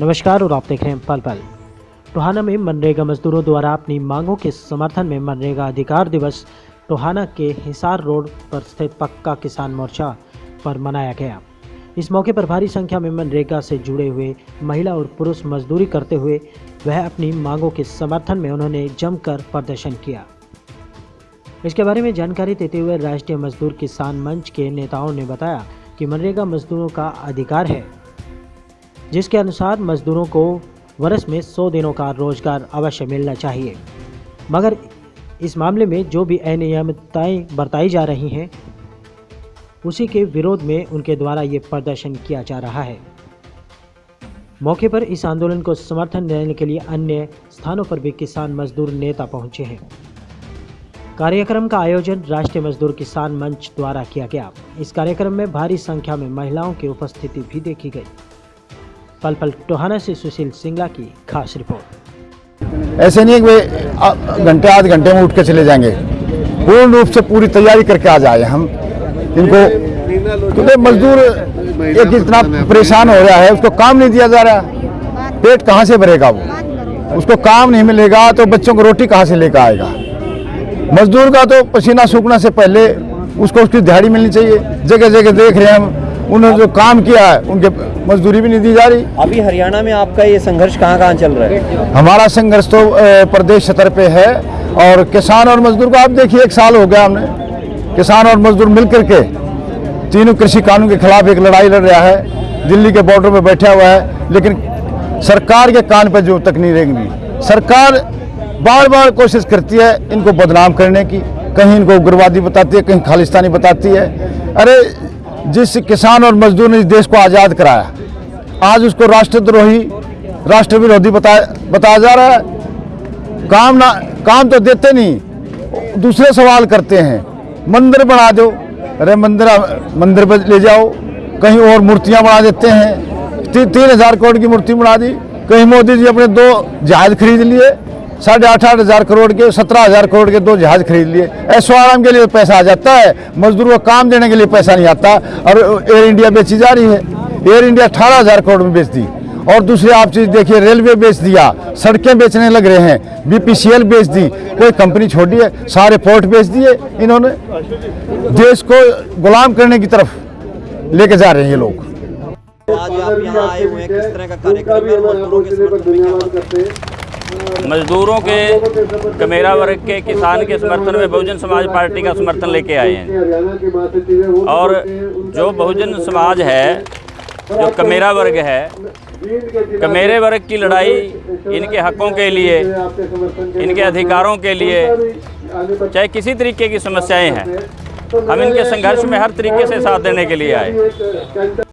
नमस्कार और आप देख रहे हैं पल पल। टोहाना में मनरेगा मजदूरों द्वारा अपनी मांगों के समर्थन में मनरेगा अधिकार दिवस टोहाना के हिसार रोड पर स्थित पक्का किसान मोर्चा पर मनाया गया। इस मौके पर भारी संख्या में मनरेगा से जुड़े हुए महिला और पुरुष मजदूरी करते हुए वह अपनी मांगों के समर्थन में उन्होंने जमकर प्रदर्शन किया। इसके बारे में जानकारी देते हुए राष्ट्रीय मजदूर किसान मंच के नेताओं ने बताया कि मनरेगा मजदूरों का अधिकार है। जिसके अनुसार मजदूरों को वर्ष में 100 दिनों का रोज़गार अवश्य मिलना चाहिए। मगर इस मामले में जो भी अनियमितताएँ बरताई जा रही हैं, उसी के विरोध में उनके द्वारा ये प्रदर्शन किया जा रहा है। मौके पर इस आंदोलन को समर्थन देने के लिए अन्य स्थानों पर भी किसान मजदूर नेता पहुँचे हैं। कार्यक्रम का आयोजन राष्ट्रीय मजदूर किसान मंच द्वारा किया गया। इस कार्यक्रम में भारी संख्या में महिलाओं की उपस्थिति भी देखी गई। पल पल टोहाना से सुशील सिंगला की खास रिपोर्ट। ऐसे नहीं है घंटे आध घंटे में उठ के चले जाएँगे। पूर्ण रूप से पूरी तैयारी करके आ जाए हम। इनको क्योंकि मजदूर एक इतना परेशान हो रहा है, उसको काम नहीं दिया जा रहा। पेट कहाँ से भरेगा वो? उसको काम नहीं मिलेगा तो बच्चों को रोटी कहाँ से लेकर आएगा? मजदूर का तो पसीना सूखने से पहले उसको उसकी दिहाड़ी मिलनी चाहिए। जगह जगह देख रहे हैं हम उन्होंने जो काम किया है उनके मजदूरी भी नहीं दी जा रही। अभी हरियाणा में आपका ये संघर्ष कहाँ कहाँ चल रहा है? हमारा संघर्ष तो प्रदेश स्तर पे है और किसान और मजदूर को आप देखिए एक साल हो गया हमने। किसान और मजदूर मिल करके तीनों कृषि कानून के खिलाफ एक लड़ाई लड़ रहा है दिल्ली के बॉर्डर पर बैठा हुआ है लेकिन सरकार के कान पर जो तक नहीं रहेंगी सरकार बार बार कोशिश करती है इनको बदनाम करने की कहीं इनको उग्रवादी बताती है कहीं खालिस्तानी बताती है। अरे जिस किसान और मजदूर ने इस देश को आज़ाद कराया आज उसको राष्ट्रद्रोही राष्ट्र विरोधी बताया बताया जा रहा है। काम ना काम तो देते नहीं दूसरे सवाल करते हैं। मंदिर बना दो। अरे मंदिर मंदिर पर ले जाओ। कहीं और मूर्तियाँ बना देते हैं। ती, तीन हज़ार करोड़ की मूर्ति बना दी। कहीं मोदी जी अपने दो जहाज़ खरीद लिए। साढ़े आठ आठ हज़ार करोड़ के, सत्रह हज़ार करोड़ के दो जहाज़ खरीद लिए। ऐशो आराम के लिए पैसा आ जाता है, मजदूरों को काम देने के लिए पैसा नहीं आता, और एयर इंडिया बेची जा रही है। एयर इंडिया अठारह हज़ार करोड़ में बेच दी। और दूसरी आप चीज़ देखिए, रेलवे बेच दिया, सड़कें बेचने लग रहे हैं बीपीसीएल बेच दी, कोई कंपनी छोड़ी है, सारे पोर्ट बेच दिए इन्होंने। देश को गुलाम करने की तरफ़ लेके जा रहे हैं ये लोग। आज आप यहाँ आए हुए हैं, किस तरह का कार्यक्रम है, मजदूरों के समर्थन में क्या बात है? मजदूरों के कमेरा वर्ग के किसान के समर्थन में बहुजन समाज पार्टी का समर्थन लेके आए हैं। और जो बहुजन समाज है, जो कमेरा वर्ग है, कमेरे वर्ग की लड़ाई इनके हकों के लिए, इनके अधिकारों के लिए, चाहे किसी तरीके की समस्याएँ हैं, हम इनके संघर्ष में हर तरीके से साथ देने के लिए आए।